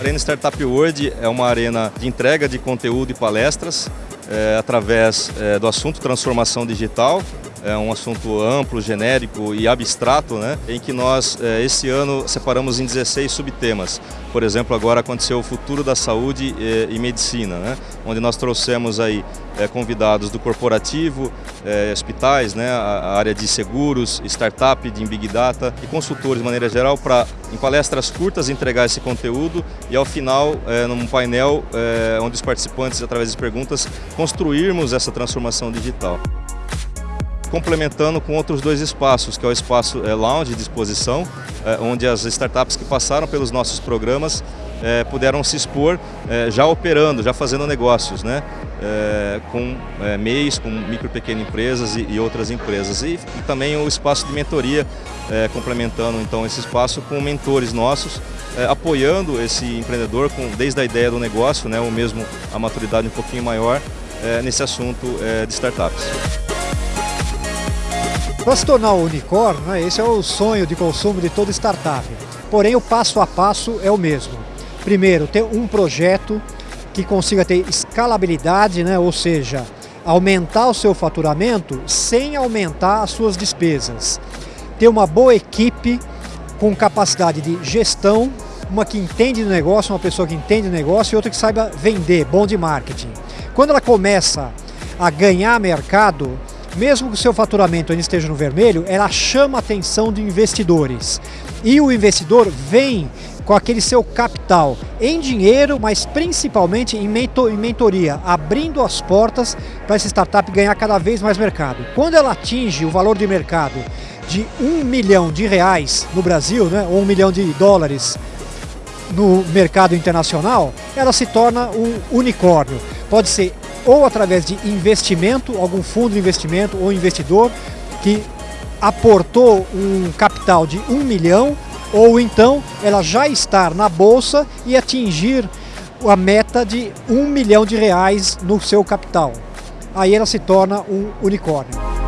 A Arena Startup World é uma arena de entrega de conteúdo e palestras é, através é, do assunto transformação digital, é um assunto amplo, genérico e abstrato, né, em que nós, é, esse ano, separamos em 16 subtemas. Por exemplo, agora aconteceu o futuro da saúde e, e medicina, né, onde nós trouxemos aí é, convidados do corporativo, hospitais, né, a, área de seguros, startup de Big Data e consultores de maneira geral para, em palestras curtas, entregar esse conteúdo e ao final, num painel onde os participantes, através de perguntas, construirmos essa transformação digital complementando com outros dois espaços, que é o espaço é, Lounge de exposição, é, onde as startups que passaram pelos nossos programas é, puderam se expor já operando, já fazendo negócios, né? Com MEIs, com micro e pequenas empresas e, e, outras empresas. E, e, também o espaço de mentoria, complementando então esse espaço com mentores nossos, apoiando esse empreendedor com, desde a ideia do negócio, né, ou mesmo a maturidade um pouquinho maior, nesse assunto de startups. Para se tornar um unicórnio, né, esse é o sonho de consumo de toda startup. Porém, o passo a passo é o mesmo. Primeiro, ter um projeto que consiga ter escalabilidade, né, ou seja, aumentar o seu faturamento sem aumentar as suas despesas. Ter uma boa equipe com capacidade de gestão, uma que entende do negócio, uma pessoa que entende do negócio e outra que saiba vender, bom de marketing. Quando ela começa a ganhar mercado, mesmo que o seu faturamento ainda esteja no vermelho, ela chama a atenção de investidores. E o investidor vem com aquele seu capital em dinheiro, mas principalmente em, mentor, em mentoria, abrindo as portas para essa startup ganhar cada vez mais mercado. Quando ela atinge o valor de mercado de um milhão de reais no Brasil, né, ou um milhão de dólares no mercado internacional, ela se torna um unicórnio. Pode ser ou através de investimento, algum fundo de investimento ou investidor que aportou um capital de um milhão, ou então ela já estar na bolsa e atingir a meta de um milhão de reais no seu capital. Aí ela se torna um unicórnio.